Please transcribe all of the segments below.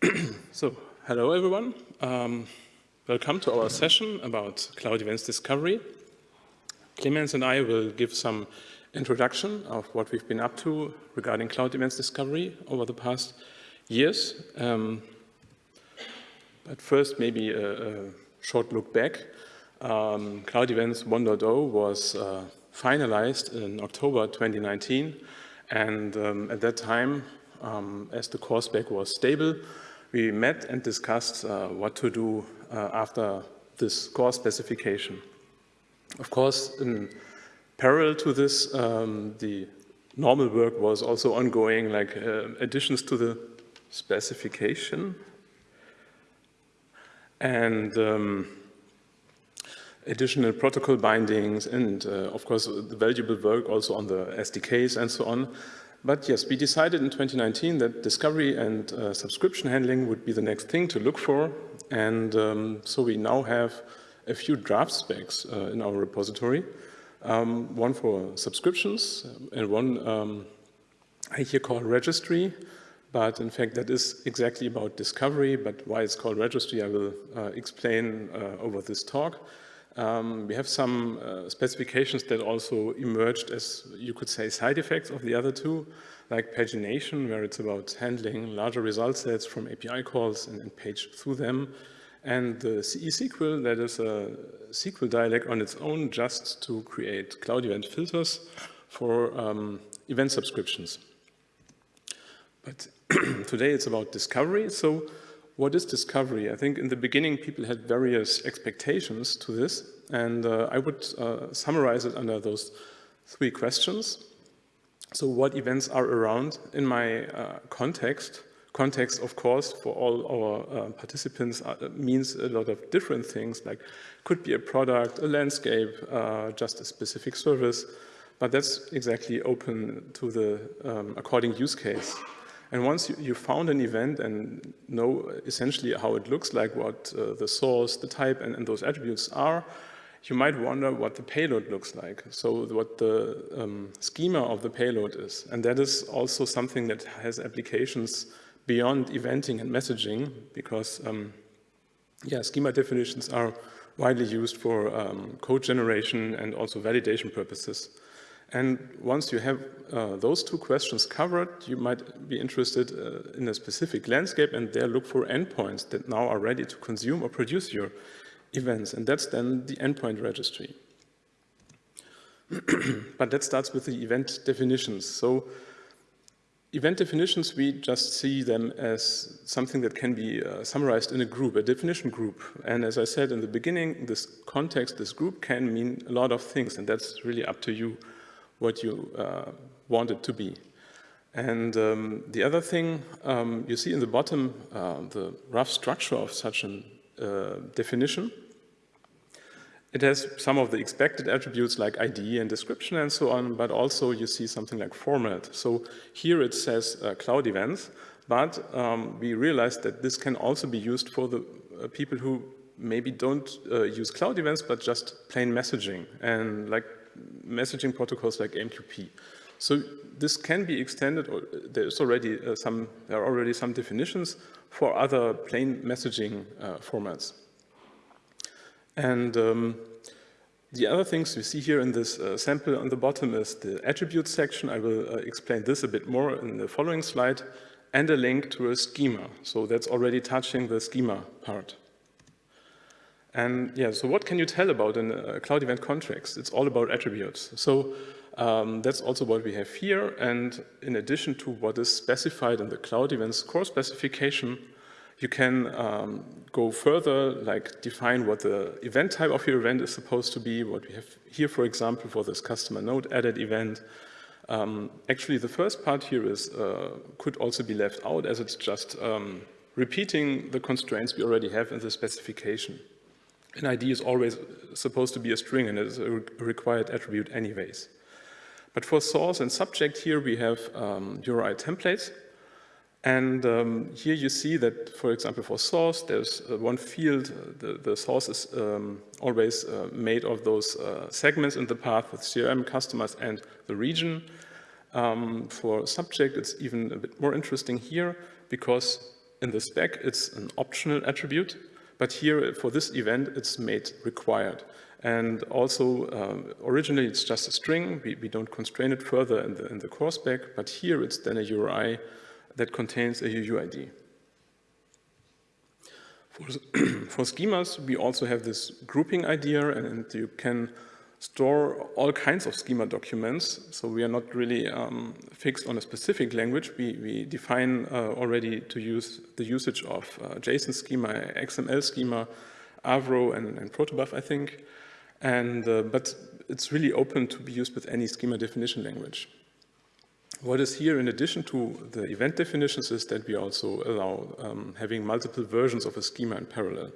so, hello everyone. Um, welcome to our session about cloud events discovery. Clemens and I will give some introduction of what we've been up to regarding cloud events discovery over the past years. Um, but first, maybe a, a, short look back. Um, cloud Events 1.0 was uh, finalized in October 2019. And um, at that time, um, as the core spec was stable, we met and discussed uh, what to do uh, after this core specification. Of course, in parallel to this, um, the normal work was also ongoing, like uh, additions to the specification. And um, additional protocol bindings and, uh, of course, the valuable work also on the SDKs and so on. But yes, we decided in 2019 that discovery and uh, subscription handling would be the next thing to look for. And um, so we now have a few draft specs uh, in our repository. Um, one for subscriptions and one um, I here call registry. But in fact, that is exactly about discovery. But why it's called registry, I will uh, explain uh, over this talk. Um, we have some uh, specifications that also emerged as, you could say, side effects of the other two, like pagination, where it's about handling larger result sets from API calls and, and page through them, and the CE-SQL, that is a SQL dialect on its own just to create cloud event filters for um, event subscriptions. But today it's about discovery, so what is discovery? I think in the beginning people had various expectations to this, and uh, I would uh, summarize it under those three questions. So what events are around in my uh, context? Context, of course, for all our uh, participants uh, means a lot of different things, like could be a product, a landscape, uh, just a specific service, but that's exactly open to the um, according use case. And once you, found an event and know essentially how it looks like, what uh, the source, the type, and, and, those attributes are, you might wonder what the payload looks like. So what the um, schema of the payload is. And that is also something that has applications beyond eventing and messaging, because um, yeah, schema definitions are widely used for um, code generation and also validation purposes. And once you have uh, those two questions covered, you might be interested uh, in a specific landscape and there look for endpoints that now are ready to consume or produce your events. And that's then the endpoint registry. but that starts with the event definitions. So event definitions, we just see them as something that can be uh, summarized in a group, a definition group. And as I said in the beginning, this context, this group can mean a lot of things, and that's really up to you what you uh, want it to be. And um, the other thing, um, you see in the bottom uh, the rough structure of such a uh, definition. It has some of the expected attributes like ID and description and so on, but also you see something like format. So here it says uh, cloud events, but um, we realized that this can also be used for the uh, people who maybe don't uh, use cloud events, but just plain messaging. And like messaging protocols like AMQP. So this can be extended, or there's already uh, some, there are already some definitions for other plain messaging uh, formats. And um, the other things we see here in this uh, sample on the bottom is the attribute section. I will uh, explain this a bit more in the following slide, and a link to a schema. So that's already touching the schema part. And yeah, so what can you tell about in a cloud event context? It's all about attributes. So um, that's also what we have here. And in addition to what is specified in the cloud events core specification, you can um, go further, like define what the event type of your event is supposed to be, what we have here, for example, for this customer node added event. Um, actually, the first part here is uh, could also be left out as it's just um, repeating the constraints we already have in the specification. An ID is always supposed to be a string and is a required attribute anyways. But for source and subject here we have um, URI templates. And um, here you see that, for example, for source, there's uh, one field, uh, the, the, source is um, always uh, made of those uh, segments in the path with CRM, customers, and the region. Um, for subject, it's even a bit more interesting here because in the spec, it's an optional attribute, but here for this event, it's made required. And also, um, originally it's just a string. We, we, don't constrain it further in the, in the core spec, but here it's then a URI that contains a UUID. For, for schemas, we also have this grouping idea, and you can store all kinds of schema documents. So we are not really um, fixed on a specific language. We, we define uh, already to use the usage of uh, JSON schema, XML schema, Avro, and, and Protobuf, I think. And, uh, but it's really open to be used with any schema definition language. What is here in addition to the event definitions is that we also allow um, having multiple versions of a schema in parallel.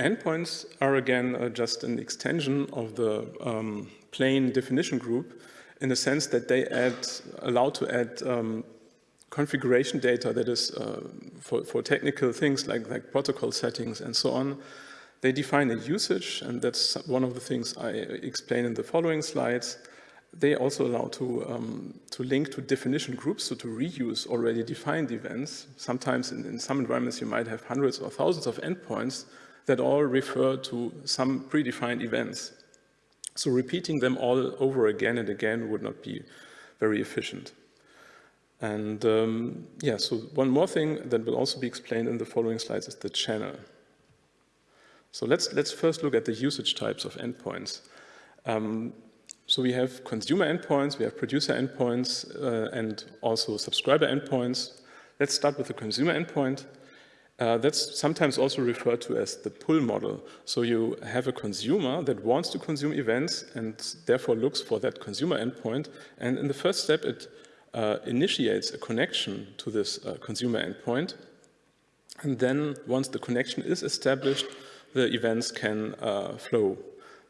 Endpoints are again uh, just an extension of the um, plain definition group in the sense that they add, allow to add um, configuration data that is uh, for, for technical things like, like protocol settings and so on. They define a usage, and that's one of the things I explain in the following slides. They also allow to, um, to link to definition groups, so to reuse already defined events. Sometimes in, in some environments you might have hundreds or thousands of endpoints that all refer to some predefined events. So repeating them all over again and again would not be very efficient. And um, yeah, so one more thing that will also be explained in the following slides is the channel. So let's, let's first look at the usage types of endpoints. Um, so we have consumer endpoints, we have producer endpoints, uh, and also subscriber endpoints. Let's start with the consumer endpoint. Uh, that's sometimes also referred to as the pull model. So you have a consumer that wants to consume events and therefore looks for that consumer endpoint. And in the first step, it uh, initiates a connection to this uh, consumer endpoint. And then once the connection is established, the events can uh, flow.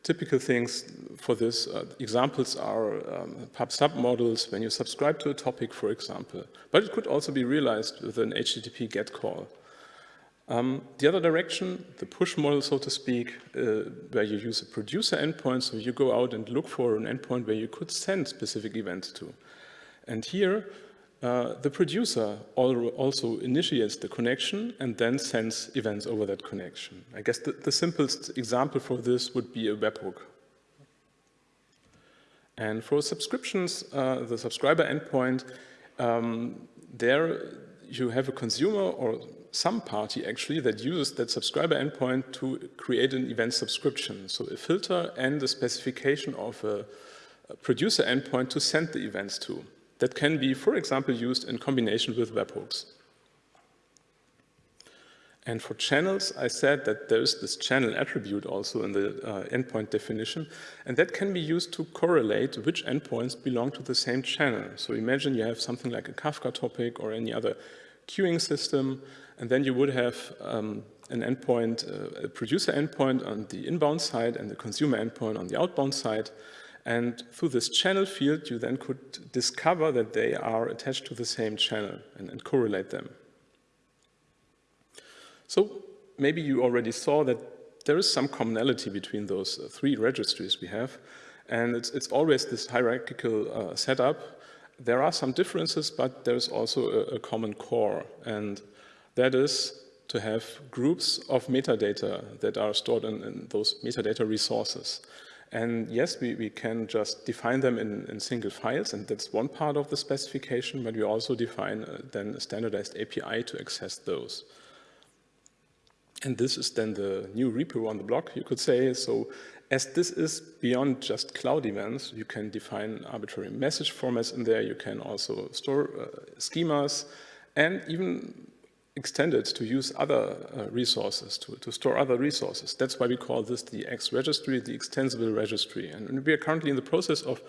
Typical things for this, uh, examples are um, pub-sub models when you subscribe to a topic, for example. But it could also be realized with an HTTP GET call. Um, the other direction, the push model, so to speak, uh, where you use a producer endpoint, so you go out and look for an endpoint where you could send specific events to. And here, uh, the producer also initiates the connection and then sends events over that connection. I guess the, the simplest example for this would be a webhook. And for subscriptions, uh, the subscriber endpoint, um, there you have a consumer or some party actually that uses that subscriber endpoint to create an event subscription. So a filter and the specification of a, producer endpoint to send the events to. That can be, for example, used in combination with webhooks. And for channels, I said that there's this channel attribute also in the uh, endpoint definition, and that can be used to correlate which endpoints belong to the same channel. So imagine you have something like a Kafka topic or any other queuing system, and then you would have um, an endpoint, uh, a producer endpoint on the inbound side and the consumer endpoint on the outbound side. And through this channel field, you then could discover that they are attached to the same channel and, and correlate them. So maybe you already saw that there is some commonality between those uh, three registries we have. And it's, it's always this hierarchical uh, setup. There are some differences, but there's also a, a common core. And that is to have groups of metadata that are stored in, in those metadata resources. And yes, we, we can just define them in, in, single files, and that's one part of the specification, but we also define uh, then a standardized API to access those. And this is then the new repo on the block, you could say. So as this is beyond just cloud events, you can define arbitrary message formats in there. You can also store uh, schemas and even extend it to use other uh, resources, to, to, store other resources. That's why we call this the X registry, the extensible registry. And we are currently in the process of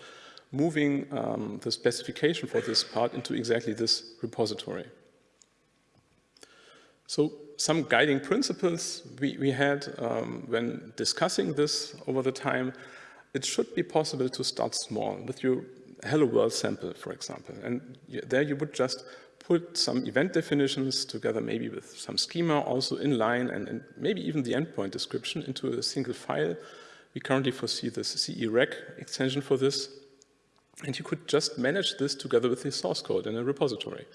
moving um, the specification for this part into exactly this repository. So some guiding principles we, we had um, when discussing this over the time, it should be possible to start small with your Hello World sample, for example. And there you would just put some event definitions together maybe with some schema also in line and, and, maybe even the endpoint description into a single file. We currently foresee this CE-Rec extension for this. And you could just manage this together with the source code in a repository.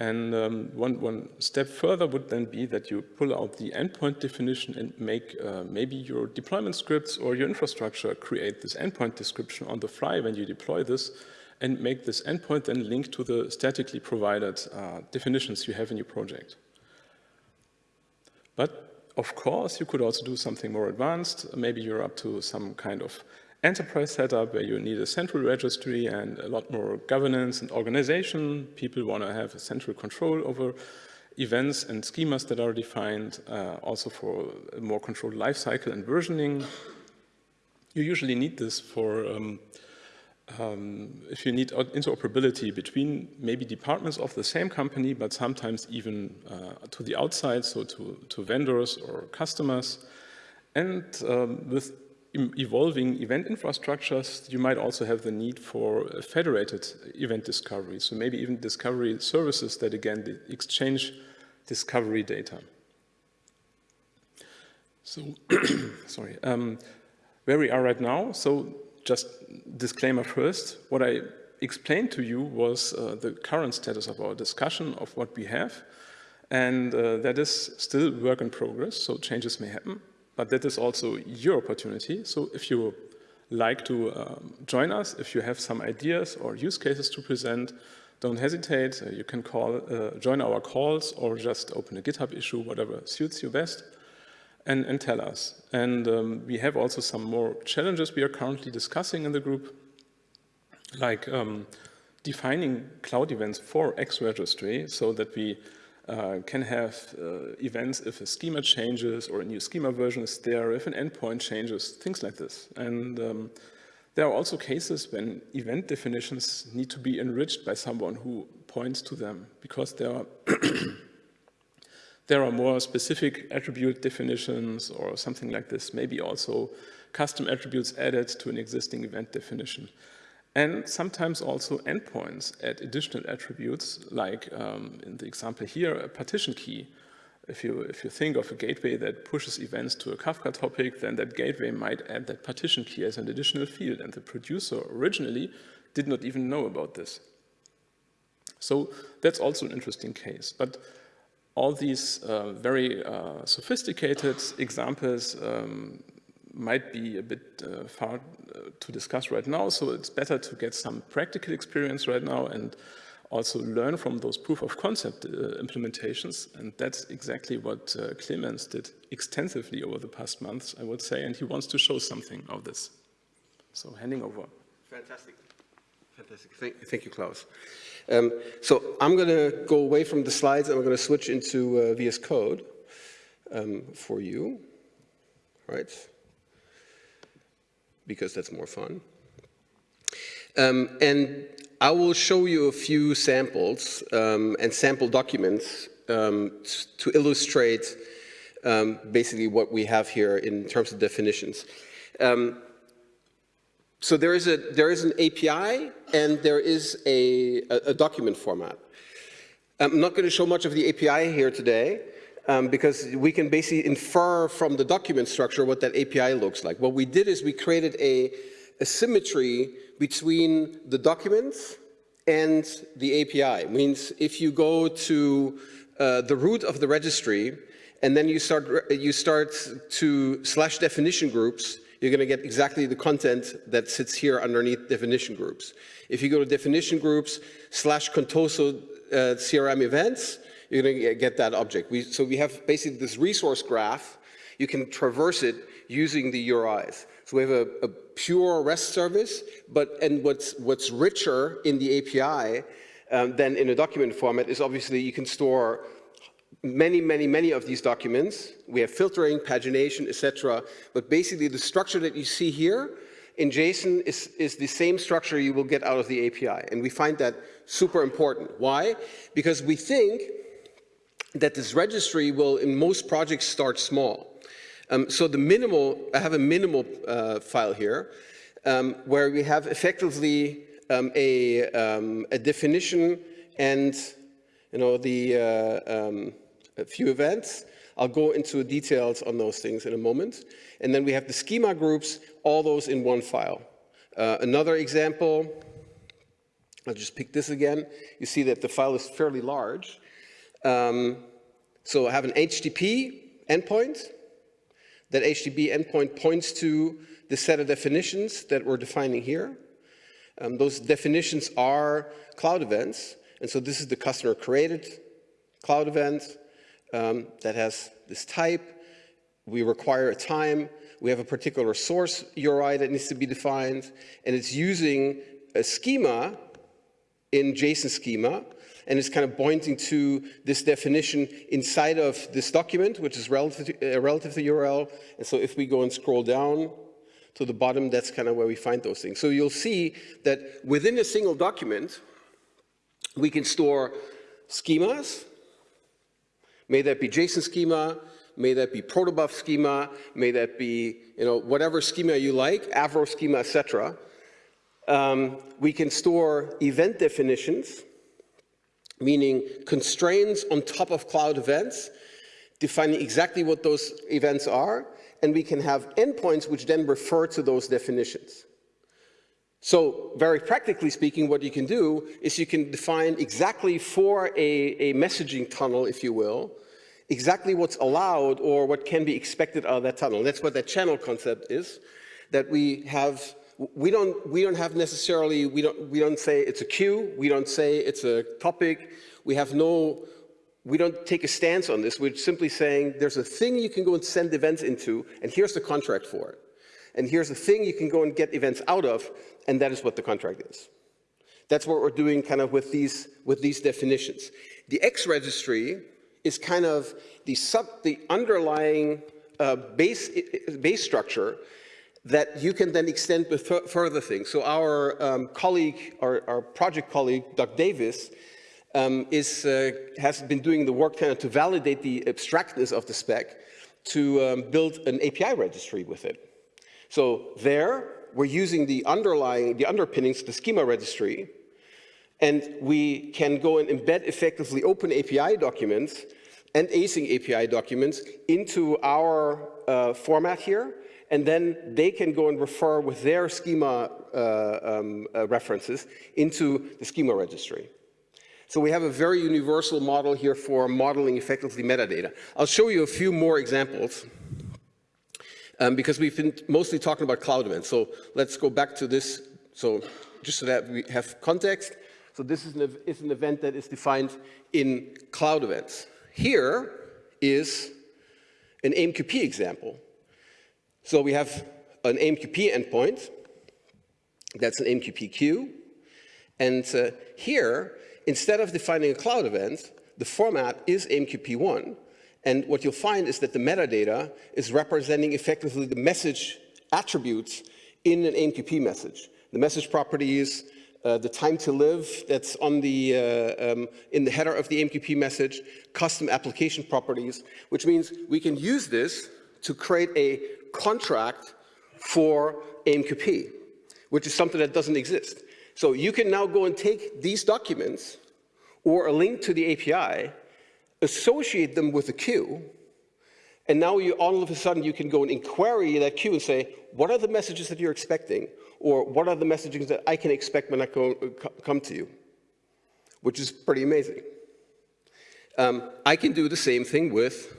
And um, one, one step further would then be that you pull out the endpoint definition and make uh, maybe your deployment scripts or your infrastructure create this endpoint description on the fly when you deploy this and make this endpoint then link to the statically provided uh, definitions you have in your project. But of course, you could also do something more advanced. Maybe you're up to some kind of enterprise setup where you need a central registry and a lot more governance and organization. People want to have a central control over events and schemas that are defined, uh, also for a more controlled lifecycle and versioning. You usually need this for um, um, if you need interoperability between maybe departments of the same company, but sometimes even uh, to the outside, so to, to vendors or customers. And um, with evolving event infrastructures, you might also have the need for federated event discovery. So maybe even discovery services that again exchange discovery data. So, sorry, um, where we are right now. So just disclaimer first, what I explained to you was uh, the current status of our discussion of what we have. And uh, that is still work in progress, so changes may happen but that is also your opportunity. So if you like to um, join us, if you have some ideas or use cases to present, don't hesitate. Uh, you can call, uh, join our calls or just open a GitHub issue, whatever suits you best, and, and tell us. And um, we have also some more challenges we are currently discussing in the group, like um, defining cloud events for X registry so that we can have uh, events if a schema changes or a new schema version is there, if an endpoint changes, things like this. And um, there are also cases when event definitions need to be enriched by someone who points to them because there are, there are more specific attribute definitions or something like this, maybe also custom attributes added to an existing event definition. And sometimes also endpoints add additional attributes, like um, in the example here, a partition key. If you, if you think of a gateway that pushes events to a Kafka topic, then that gateway might add that partition key as an additional field, and the producer originally did not even know about this. So that's also an interesting case. But all these uh, very uh, sophisticated examples um, might be a bit uh, far uh, to discuss right now, so it's better to get some practical experience right now and also learn from those proof of concept uh, implementations. And that's exactly what uh, Clemens did extensively over the past months, I would say, and he wants to show something of this. So handing over. Fantastic. Fantastic. Thank, thank you, Klaus. Um, so I'm going to go away from the slides and I'm going to switch into uh, VS Code um, for you. Right because that's more fun. Um, and I will show you a few samples um, and sample documents um, to illustrate um, basically what we have here in terms of definitions. Um, so there is, a, there is an API and there is a, a, a document format. I'm not going to show much of the API here today, um, because we can basically infer from the document structure what that API looks like. What we did is we created a, a symmetry between the documents and the API. It means if you go to uh, the root of the registry and then you start, you start to slash definition groups, you're going to get exactly the content that sits here underneath definition groups. If you go to definition groups slash Contoso uh, CRM events, you're going to get that object. We, so we have basically this resource graph. You can traverse it using the URIs. So we have a, a pure REST service, but and what's what's richer in the API um, than in a document format is obviously you can store many, many, many of these documents. We have filtering, pagination, etc. But basically the structure that you see here in JSON is, is the same structure you will get out of the API. And we find that super important. Why? Because we think that this registry will, in most projects, start small. Um, so the minimal, I have a minimal uh, file here, um, where we have effectively um, a, um, a, definition and you know, the, uh, um, a few events. I'll go into details on those things in a moment. And then we have the schema groups, all those in one file. Uh, another example, I'll just pick this again. You see that the file is fairly large. Um, so I have an HTTP endpoint. That HTTP endpoint points to the set of definitions that we're defining here. Um, those definitions are cloud events. And so this is the customer created cloud event um, that has this type. We require a time. We have a particular source URI that needs to be defined. And it's using a schema in JSON schema. And it's kind of pointing to this definition inside of this document, which is relative to, uh, relative to URL. And so if we go and scroll down, to the bottom, that's kind of where we find those things. So you'll see that within a single document, we can store schemas, may that be JSON schema, may that be protobuf schema, may that be you know, whatever schema you like, Avro schema, etc. Um, we can store event definitions, meaning constraints on top of cloud events, defining exactly what those events are, and we can have endpoints which then refer to those definitions. So very practically speaking, what you can do is you can define exactly for a, a messaging tunnel, if you will, exactly what's allowed or what can be expected out of that tunnel. That's what that channel concept is, that we have, we don't, we don't have necessarily, we don't, we don't say it's a queue, we don't say it's a topic, we have no we don't take a stance on this. We're simply saying there's a thing you can go and send events into, and here's the contract for it. And here's a thing you can go and get events out of, and that is what the contract is. That's what we're doing kind of with these, with these definitions. The X registry is kind of the, sub, the underlying uh, base, base structure that you can then extend with further things. So our um, colleague, our, our project colleague, Doug Davis, um, is, uh, has been doing the work kind of to validate the abstractness of the spec to um, build an API registry with it. So there, we're using the underlying, the underpinnings, the schema registry, and we can go and embed effectively open API documents and async API documents into our uh, format here, and then they can go and refer with their schema uh, um, uh, references into the schema registry. So we have a very universal model here for modeling effectively metadata. I'll show you a few more examples um, because we've been mostly talking about cloud events. So let's go back to this. So just so that we have context. So this is an, is an event that is defined in cloud events. Here is an AMQP example. So we have an AMQP endpoint. That's an AMQP queue. And uh, here Instead of defining a cloud event, the format is AMQP1. And what you'll find is that the metadata is representing effectively the message attributes in an AMQP message. The message properties, uh, the time to live that's on the, uh, um, in the header of the AMQP message, custom application properties, which means we can use this to create a contract for AMQP, which is something that doesn't exist. So you can now go and take these documents or a link to the API, associate them with a queue, and now you, all of a sudden you can go and inquiry that queue and say, what are the messages that you're expecting? Or what are the messages that I can expect when I come to you? Which is pretty amazing. Um, I can do the same thing with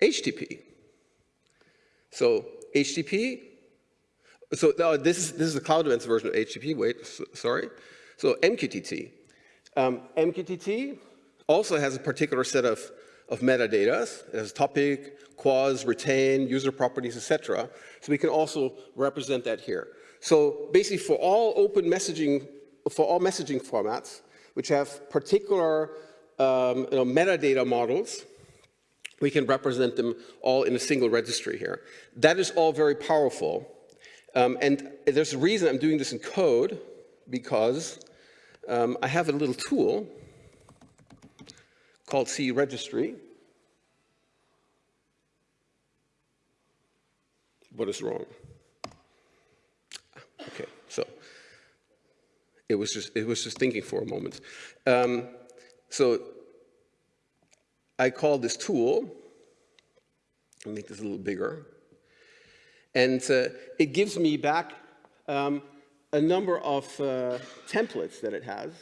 HTTP. So HTTP so uh, this, is, this is the cloud events version of HTTP, wait, so, sorry. So MQTT. Um, MQTT also has a particular set of, of metadata. It has topic, QoS, retain, user properties, etc. So we can also represent that here. So basically for all open messaging, for all messaging formats, which have particular um, you know, metadata models, we can represent them all in a single registry here. That is all very powerful. Um, and there's a reason I'm doing this in code, because um, I have a little tool called C registry. What is wrong? Okay, so it was just it was just thinking for a moment. Um, so I call this tool. I'll make this a little bigger. And uh, it gives me back um, a number of uh, templates that it has.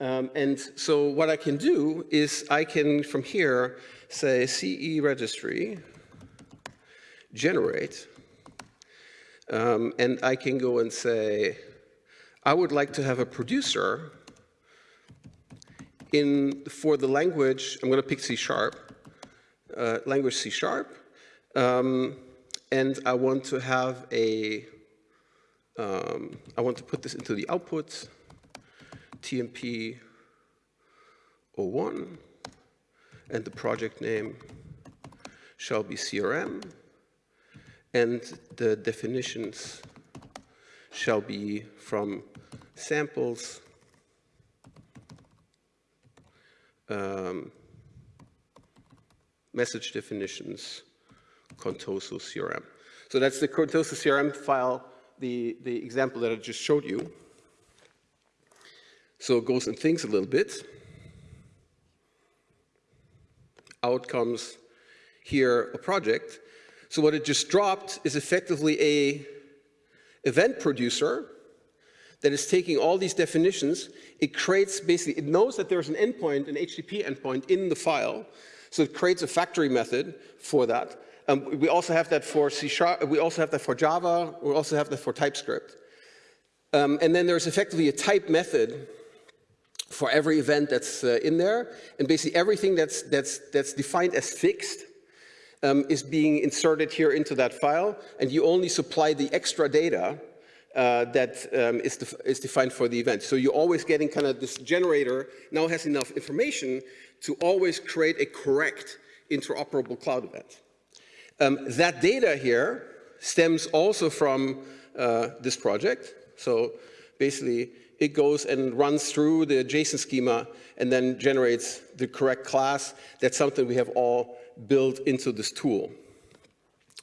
Um, and so what I can do is I can, from here, say CE registry, generate, um, and I can go and say, I would like to have a producer in, for the language, I'm going to pick C sharp, uh, language C sharp, um, and I want to have a, um, I want to put this into the output, TMP 01, and the project name shall be CRM, and the definitions shall be from samples um, message definitions, Contoso CRM. So that's the Contoso CRM file, the, the example that I just showed you. So it goes and thinks a little bit. Out comes here a project. So what it just dropped is effectively a event producer that is taking all these definitions. It creates basically, it knows that there's an endpoint, an HTTP endpoint in the file. So it creates a factory method for that. Um, we also have that for C Sharp, we also have that for Java, we also have that for TypeScript. Um, and then there's effectively a type method for every event that's uh, in there. And basically everything that's, that's, that's defined as fixed um, is being inserted here into that file. And you only supply the extra data uh, that um, is, def is defined for the event. So you're always getting kind of this generator now has enough information to always create a correct interoperable cloud event. Um, that data here stems also from uh, this project. So basically, it goes and runs through the JSON schema and then generates the correct class. That's something we have all built into this tool.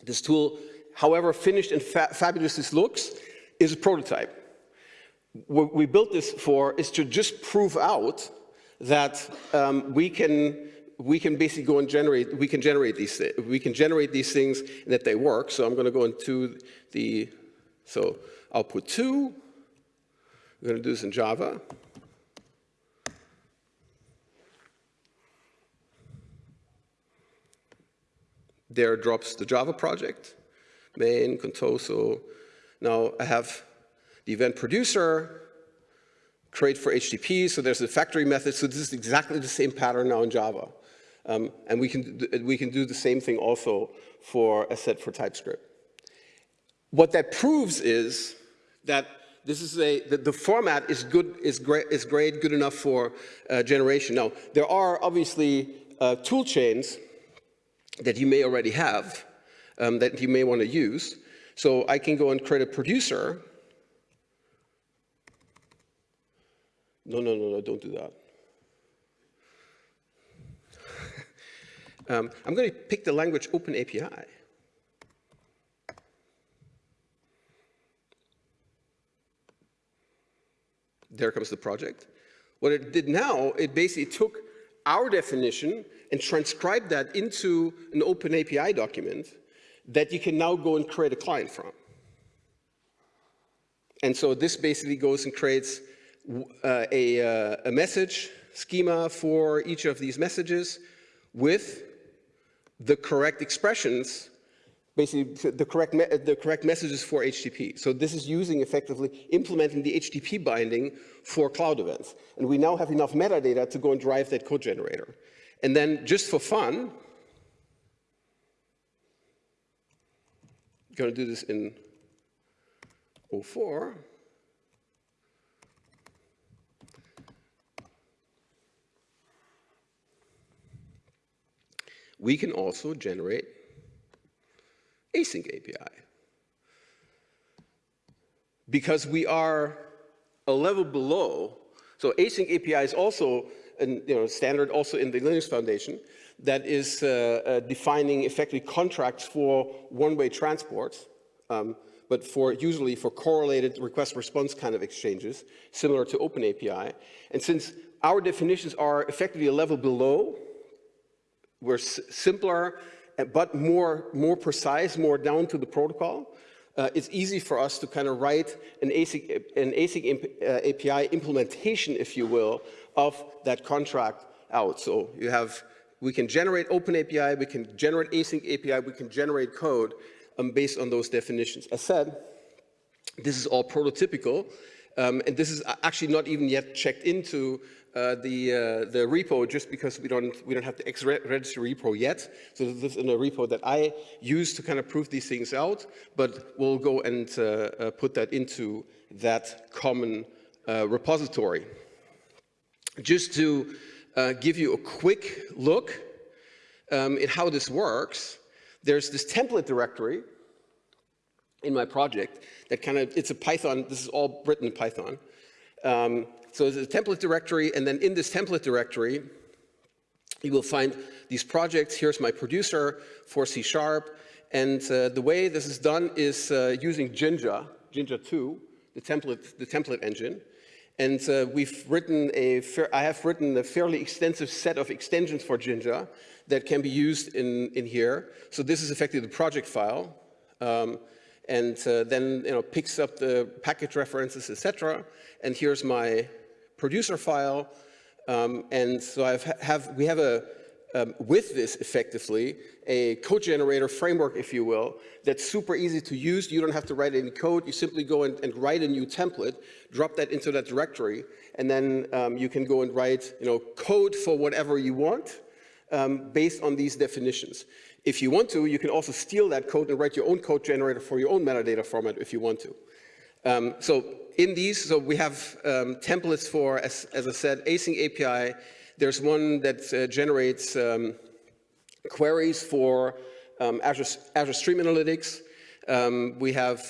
This tool, however finished and fa fabulous this looks, is a prototype. What we built this for is to just prove out that um, we can we can basically go and generate we can generate these we can generate these things and that they work. So I'm going to go into the so output two. We're going to do this in Java. There drops the Java project, main, Contoso. Now I have the event producer, create for HTTP, so there's a factory method, so this is exactly the same pattern now in Java. Um, and we can, we can do the same thing also for a set for TypeScript. What that proves is that this is a, the, the, format is good, is great, is great, good enough for uh, generation. Now, there are obviously uh, tool chains that you may already have um, that you may want to use. So I can go and create a producer. No, no, no, no, don't do that. um, I'm going to pick the language Open API. There comes the project. What it did now, it basically took our definition and transcribed that into an open API document that you can now go and create a client from. And so this basically goes and creates uh, a, uh, a message schema for each of these messages with the correct expressions basically the correct, the correct messages for HTTP. So this is using effectively implementing the HTTP binding for cloud events. And we now have enough metadata to go and drive that code generator. And then just for fun, going to do this in 04. We can also generate async API. Because we are a level below, so async API is also a you know, standard also in the Linux Foundation that is uh, uh, defining effectively contracts for one-way transport, um, but for usually for correlated request response kind of exchanges, similar to OpenAPI. And since our definitions are effectively a level below, we're simpler but more, more precise, more down to the protocol. uh, it's easy for us to kind of write an async, an async imp, uh, API implementation, if you will, of that contract out. So you have, we can generate open API, we can generate async API, we can generate code um, based on those definitions. As said, this is all prototypical, um, and this is actually not even yet checked into uh, the, uh, the repo just because we don't, we don't have the X-register repo yet. So this is in a repo that I use to kind of prove these things out, but we'll go and uh, uh put that into that common uh, repository. Just to uh, give you a quick look um, at how this works, there's this template directory in my project that kind of, it's a Python, this is all written in Python. Um, so there's a template directory, and then in this template directory, you will find these projects. Here's my producer for C Sharp. And uh, the way this is done is uh, using Jinja, Jinja 2, the template, the template engine. And uh, we've written a, I have written a fairly extensive set of extensions for Jinja that can be used in, in here. So this is effectively the project file. Um, and uh, then you know, picks up the package references, etc. And here's my producer file. Um, and so I have, we have a, um, with this effectively, a code generator framework, if you will, that's super easy to use. You don't have to write any code. You simply go and, and write a new template, drop that into that directory, and then um, you can go and write you know, code for whatever you want um, based on these definitions. If you want to, you can also steal that code and write your own code generator for your own metadata format if you want to. Um, so in these, so we have um, templates for, as, as, I said, async API. There's one that uh, generates um, queries for um, Azure, Azure Stream Analytics. Um, we have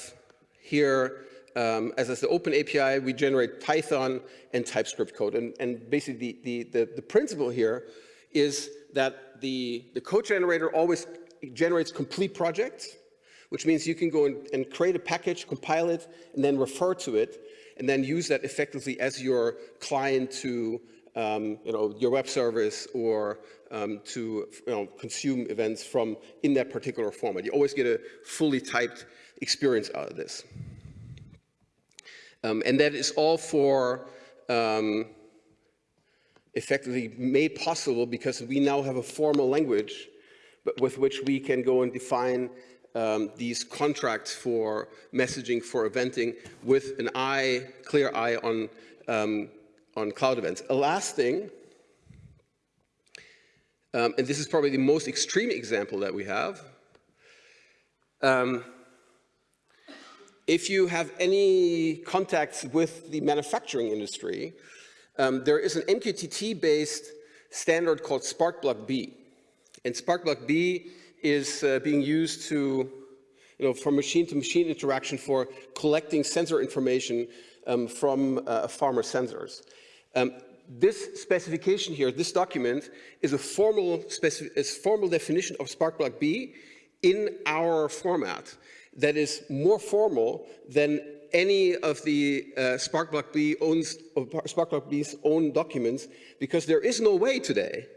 here, um, as, as the open API, we generate Python and TypeScript code. And, and basically the, the, the, principle here is that the, the code generator always generates complete projects which means you can go and create a package, compile it, and then refer to it, and then use that effectively as your client to um, you know, your web service or um, to you know, consume events from in that particular format. You always get a fully typed experience out of this. Um, and that is all for um, effectively made possible because we now have a formal language with which we can go and define um, these contracts for messaging, for eventing, with an eye, clear eye on, um, on cloud events. A last thing, um, and this is probably the most extreme example that we have, um, if you have any contacts with the manufacturing industry, um, there is an MQTT-based standard called Sparkplug B. And Sparkplug B is uh, being used to, you know, for machine-to-machine -machine interaction for collecting sensor information um, from uh, farmer sensors. Um, this specification here, this document, is a formal, is formal definition of sparkplug B in our format that is more formal than any of the uh, Spark B owns, Spark B's own documents because there is no way today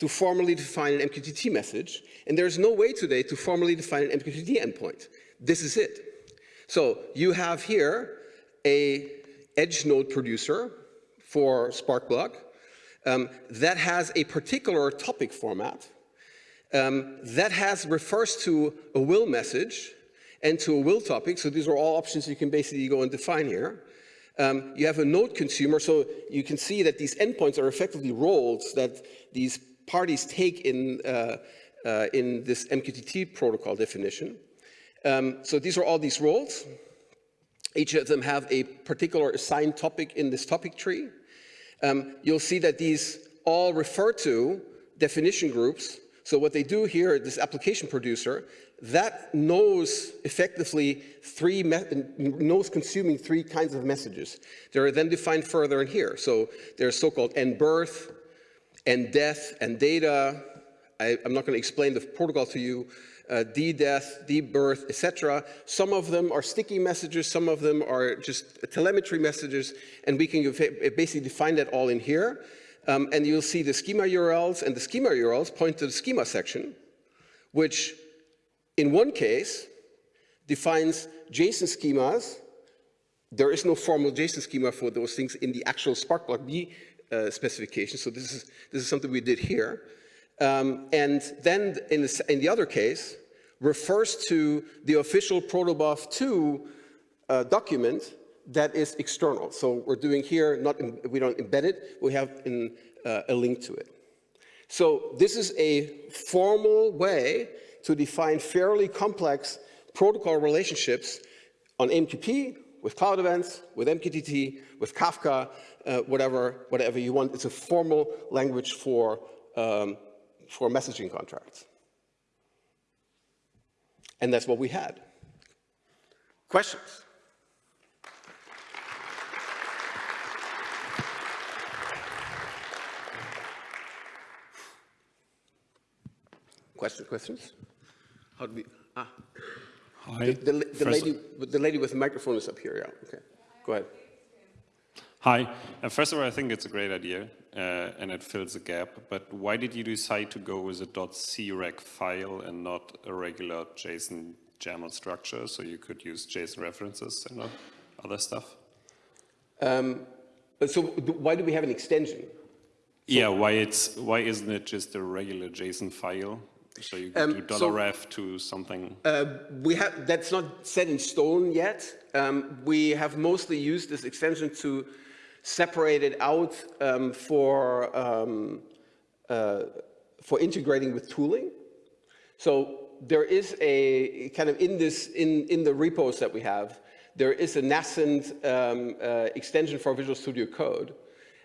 to formally define an MQTT message, and there's no way today to formally define an MQTT endpoint. This is it. So you have here a edge node producer for Sparkplug um, that has a particular topic format um, that has refers to a will message and to a will topic. So these are all options you can basically go and define here. Um, you have a node consumer, so you can see that these endpoints are effectively roles that these parties take in, uh, uh, in this MQTT protocol definition. Um, so these are all these roles. Each of them have a particular assigned topic in this topic tree. Um, you'll see that these all refer to definition groups. So what they do here, this application producer, that knows effectively three, knows consuming three kinds of messages. They're then defined further in here. So there's so-called N-birth, and death and data. I, am not going to explain the protocol to you. Uh, D-death, D-birth, etc. Some of them are sticky messages, some of them are just telemetry messages, and we can basically define that all in here. Um, and you'll see the schema URLs, and the schema URLs point to the schema section, which in one case defines JSON schemas. There is no formal JSON schema for those things in the actual Spark Sparkplug uh, specification. So this is, this is something we did here. Um, and then in the, in the other case, refers to the official protobuf 2 uh, document that is external. So we're doing here, not in, we don't embed it, we have in, uh, a link to it. So this is a formal way to define fairly complex protocol relationships on AMQP, with cloud events, with MQTT, with Kafka, uh, whatever, whatever you want. It's a formal language for, um, for messaging contracts. And that's what we had. Questions? Questions, questions? How do we, ah. Hi. The, the, the lady, the lady with the microphone is up here, yeah, okay. Go ahead. Hi. Uh, first of all, I think it's a great idea, uh, and it fills a gap, but why did you decide to go with a .creg file and not a regular JSON YAML structure, so you could use JSON references and other stuff? Um, so why do we have an extension? So yeah, why it's why isn't it just a regular JSON file so you um, do $ref so, to something? Uh, we have, that's not set in stone yet. Um, we have mostly used this extension to separate it out um, for, um, uh, for integrating with tooling. So there is a kind of in this, in, in the repos that we have, there is a nascent um, uh, extension for Visual Studio Code.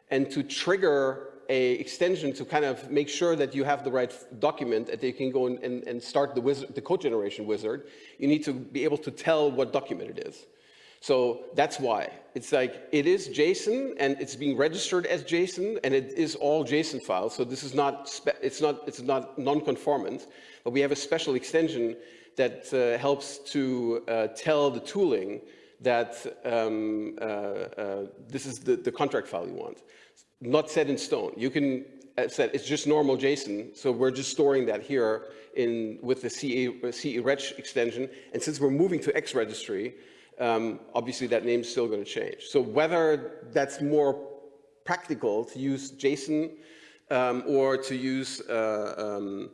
And to trigger a extension to kind of make sure that you have the right document that you can go and, and, and start the, wizard, the code generation wizard, you need to be able to tell what document it is. So that's why. It's like, it is JSON and it's being registered as JSON and it is all JSON files. So this is not, it's not, it's not non-conformant, but we have a special extension that uh, helps to uh, tell the tooling that um, uh, uh this is the, the contract file you want not set in stone. You can set, it's just normal JSON, so we're just storing that here in, with the CE, CE reg extension. And since we're moving to xRegistry, um, obviously that name's still going to change. So whether that's more practical to use JSON um, or to use uh, um,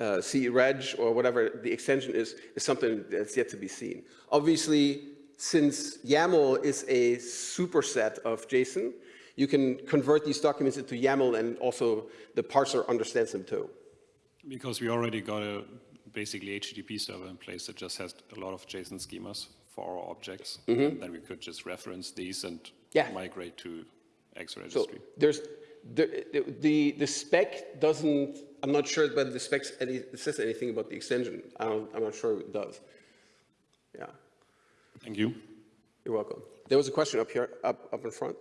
uh, CE reg or whatever the extension is, is something that's yet to be seen. Obviously, since YAML is a superset of JSON, you can convert these documents into YAML and also the parser understands them too. Because we already got a basically HTTP server in place that just has a lot of JSON schemas for our objects. Mm -hmm. Then we could just reference these and yeah. migrate to xRegistry. So there's the, the, the spec doesn't, I'm not sure but the spec says anything about the extension. I am not sure it does. Yeah. Thank you. You're welcome. There was a question up here, up, up in front.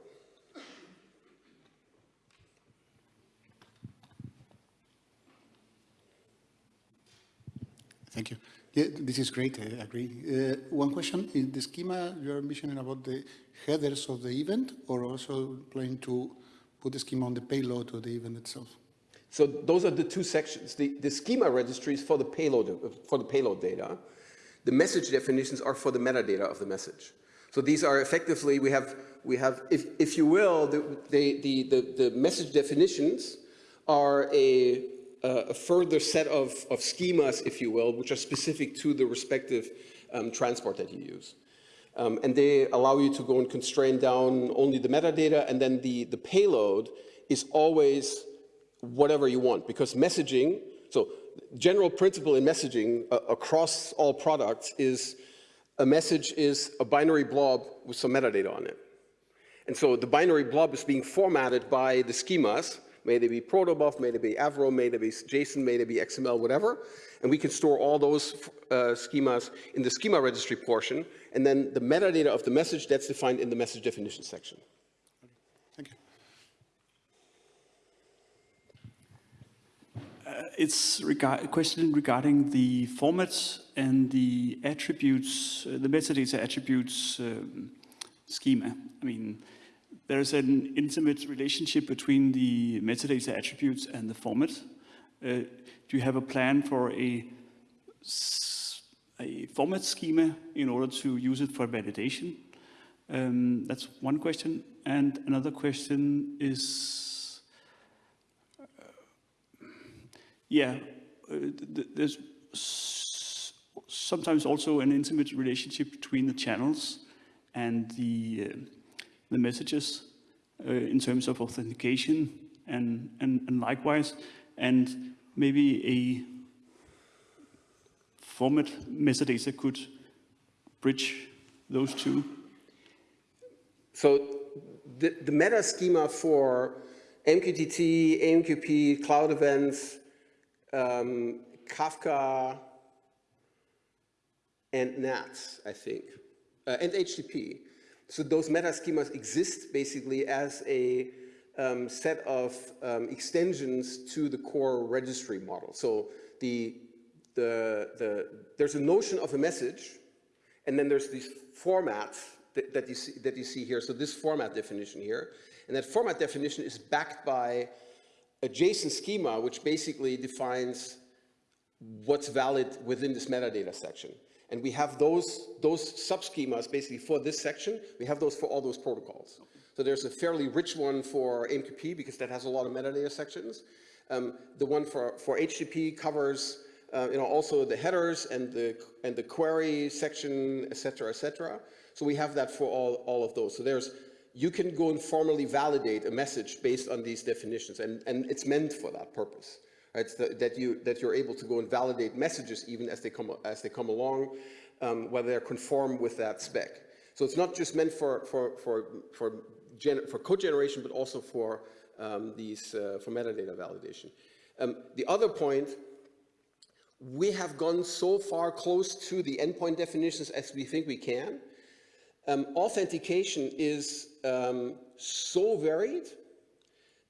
Thank you. Yeah, this is great, I agree. Uh, one question, is the schema you're mentioning about the headers of the event or also planning to put the schema on the payload of the event itself? So those are the two sections. The, the schema registry is for the payload, for the payload data. The message definitions are for the metadata of the message. So these are effectively, we have, we have if, if you will, the, the, the, the message definitions are a a further set of, of schemas, if you will, which are specific to the respective um, transport that you use. Um, and they allow you to go and constrain down only the metadata and then the, the payload is always whatever you want because messaging, so general principle in messaging uh, across all products is a message is a binary blob with some metadata on it. And so the binary blob is being formatted by the schemas May they be protobuf, may they be Avro, may they be JSON, may they be XML, whatever. And we can store all those uh, schemas in the schema registry portion. And then the metadata of the message, that's defined in the message definition section. Thank you. Uh, it's a question regarding the formats and the attributes, uh, the metadata attributes um, schema. I mean, there's an intimate relationship between the metadata attributes and the format. Uh, do you have a plan for a, a format schema in order to use it for validation? Um, that's one question. And another question is, uh, yeah, uh, th there's sometimes also an intimate relationship between the channels and the, uh, the messages uh, in terms of authentication and, and, and likewise, and maybe a format metadata could bridge those two. So the, the meta schema for MQTT, AMQP, cloud events, um, Kafka, and NATS, I think, uh, and HTTP. So those meta schemas exist basically as a um, set of um, extensions to the core registry model. So the, the, the, there's a notion of a message, and then there's these formats that, that, you see, that you see here. So this format definition here, and that format definition is backed by a JSON schema, which basically defines what's valid within this metadata section. And we have those, those sub-schemas basically for this section. We have those for all those protocols. So there's a fairly rich one for AMQP because that has a lot of metadata sections. Um, the one for, for HTTP covers uh, you know, also the headers and the, and the query section, et cetera, et cetera. So we have that for all, all of those. So there's, you can go and formally validate a message based on these definitions and, and it's meant for that purpose right? So that you that you're able to go and validate messages even as they come as they come along, um, whether they're conform with that spec. So it's not just meant for for for for, for code generation, but also for um, these uh, for metadata validation. Um, the other point. We have gone so far close to the endpoint definitions as we think we can. Um, authentication is um, so varied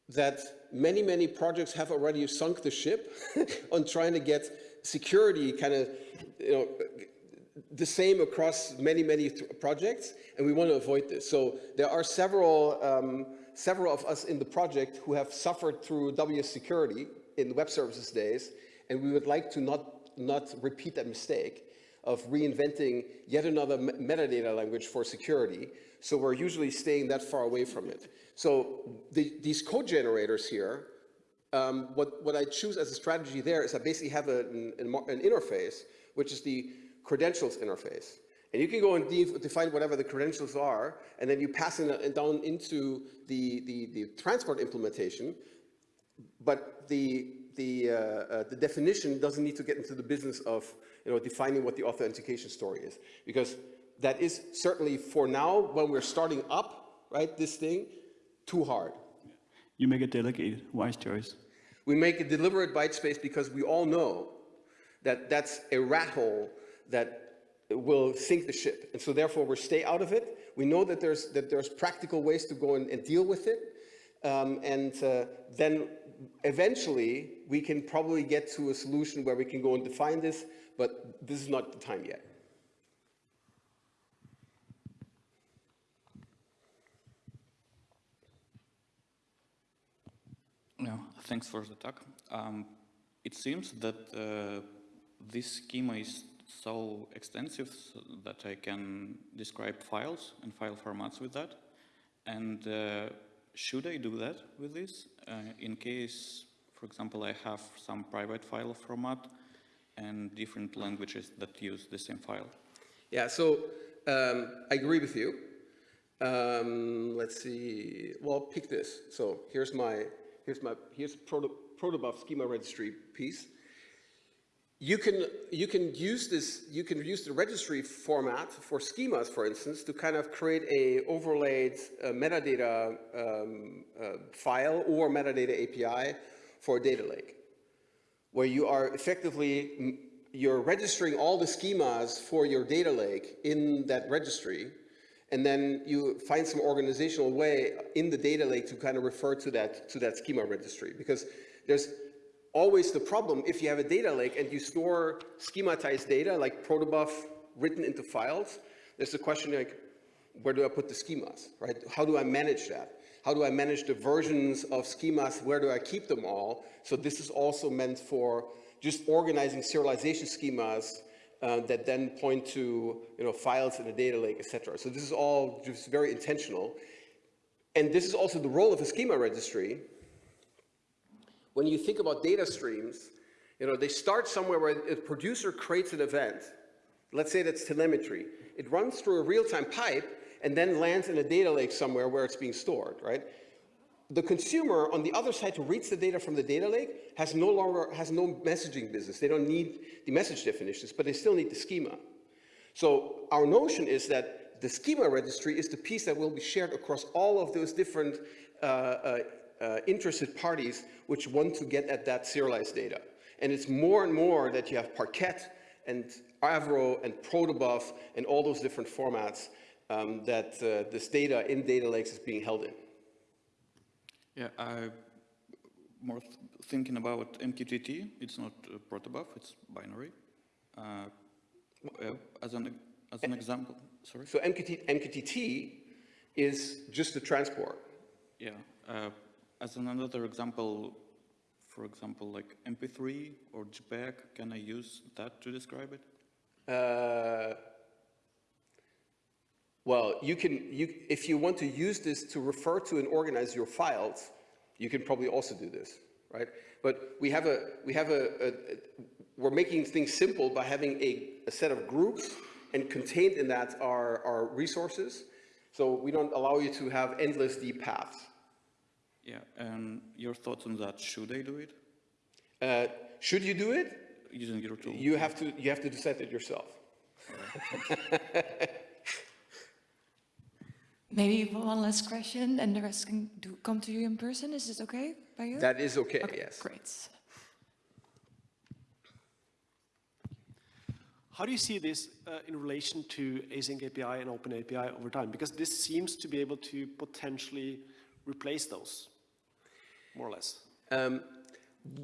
that many, many projects have already sunk the ship on trying to get security kind of, you know, the same across many, many projects, and we want to avoid this. So there are several, um, several of us in the project who have suffered through WS security in web services days, and we would like to not, not repeat that mistake of reinventing yet another metadata language for security. So we're usually staying that far away from it. So the, these code generators here, um, what, what I choose as a strategy there is I basically have a, an, an, interface, which is the credentials interface. And you can go and de define whatever the credentials are, and then you pass it down into the, the, the transport implementation, but the, the, uh, uh, the definition doesn't need to get into the business of you know, defining what the authentication story is. Because that is certainly for now, when we're starting up, right, this thing, too hard. You make a delegated, wise choice. We make a deliberate byte space because we all know that that's a rat hole that will sink the ship. And so therefore we stay out of it. We know that there's, that there's practical ways to go and, and deal with it. Um, and uh, then eventually we can probably get to a solution where we can go and define this, but this is not the time yet. Yeah, thanks for the talk. Um, it seems that uh, this schema is so extensive that I can describe files and file formats with that. And uh, should I do that with this? Uh, in case, for example, I have some private file format and different languages that use the same file. Yeah, so um, I agree with you. Um, let's see, well, pick this. So here's my here's my here's proto, protobuf schema registry piece. You can you can use this you can use the registry format for schemas, for instance, to kind of create a overlaid uh, metadata um, uh, file or metadata API for a data lake, where you are effectively you're registering all the schemas for your data lake in that registry, and then you find some organizational way in the data lake to kind of refer to that, to that schema registry. Because there's always the problem if you have a data lake and you store schematized data like protobuf written into files, there's the question like, where do I put the schemas, right? How do I manage that? How do I manage the versions of schemas? Where do I keep them all? So this is also meant for just organizing serialization schemas uh, that then point to you know, files in a data lake, et cetera. So this is all just very intentional. And this is also the role of a schema registry. When you think about data streams, you know, they start somewhere where a producer creates an event. Let's say that's telemetry. It runs through a real-time pipe and then lands in a data lake somewhere where it's being stored, right? The consumer on the other side who reads the data from the data lake has no longer, has no messaging business. They don't need the message definitions, but they still need the schema. So our notion is that the schema registry is the piece that will be shared across all of those different uh, uh, uh, interested parties which want to get at that serialized data. And it's more and more that you have Parquet and Avro and Protobuf and all those different formats um, that uh, this data in data lakes is being held in. Yeah, I'm more th thinking about MQTT. It's not uh, protobuf, it's binary. Uh, uh, as an as an example, sorry. So MQT, MQTT is just the transport. Yeah, uh, as an another example, for example, like MP3 or JPEG, can I use that to describe it? Well, you can, you, if you want to use this to refer to and organize your files, you can probably also do this, right? But we have a, we have a, a, a we're making things simple by having a, a set of groups and contained in that are, are resources. So we don't allow you to have endless deep paths. Yeah, and your thoughts on that? Should I do it Uh, should you do it? using your tool? You have to, you have to decide it yourself. Maybe one last question, and the rest can do, come to you in person. Is this okay by you? That is okay, Okay, yes. Great. How do you see this uh, in relation to AsyncAPI and OpenAPI over time? Because this seems to be able to potentially replace those, more or less. Um,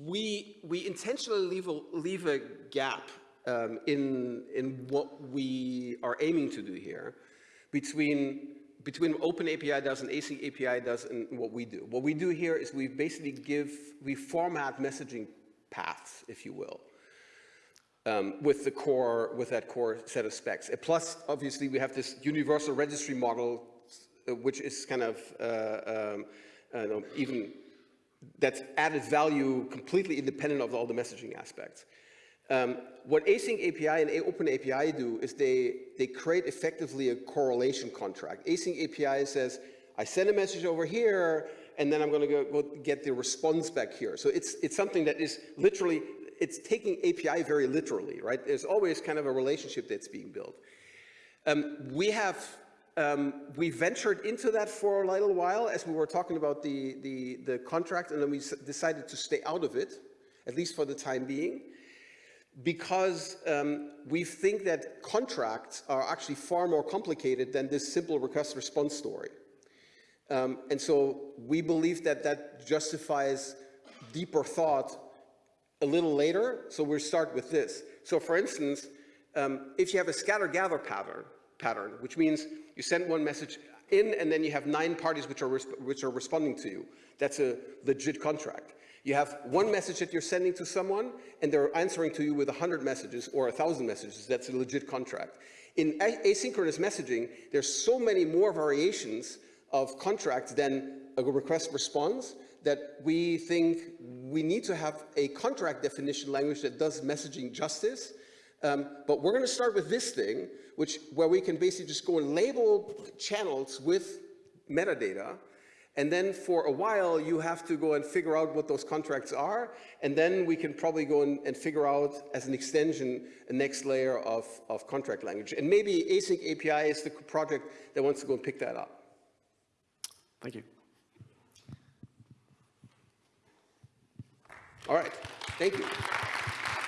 we, we intentionally leave a, leave a gap um, in, in what we are aiming to do here between, between OpenAPI does and AsyncAPI does and what we do. What we do here is we basically give, we format messaging paths, if you will. Um, with the core, with that core set of specs. And plus, obviously, we have this universal registry model, uh, which is kind of uh, um, know, even that's added value completely independent of all the messaging aspects. Um, what AsyncAPI and OpenAPI do is they, they create effectively a correlation contract. AsyncAPI says, I send a message over here, and then I'm going to go, go get the response back here. So it's, it's something that is literally, it's taking API very literally, right? There's always kind of a relationship that's being built. Um, we have um, we ventured into that for a little while as we were talking about the, the, the contract, and then we decided to stay out of it, at least for the time being, because um, we think that contracts are actually far more complicated than this simple request response story. Um, and so we believe that that justifies deeper thought a little later, so we'll start with this. So for instance, um, if you have a scatter-gather pattern, pattern, which means you send one message in and then you have nine parties which are, which are responding to you. That's a legit contract. You have one message that you're sending to someone and they're answering to you with 100 messages or 1,000 messages. That's a legit contract. In asynchronous messaging, there's so many more variations of contracts than a request response that we think we need to have a contract definition language that does messaging justice um, but we're going to start with this thing, which where we can basically just go and label channels with metadata. And then for a while, you have to go and figure out what those contracts are. And then we can probably go and, and figure out, as an extension, a next layer of, of contract language. And maybe async API is the project that wants to go and pick that up. Thank you. All right. Thank you.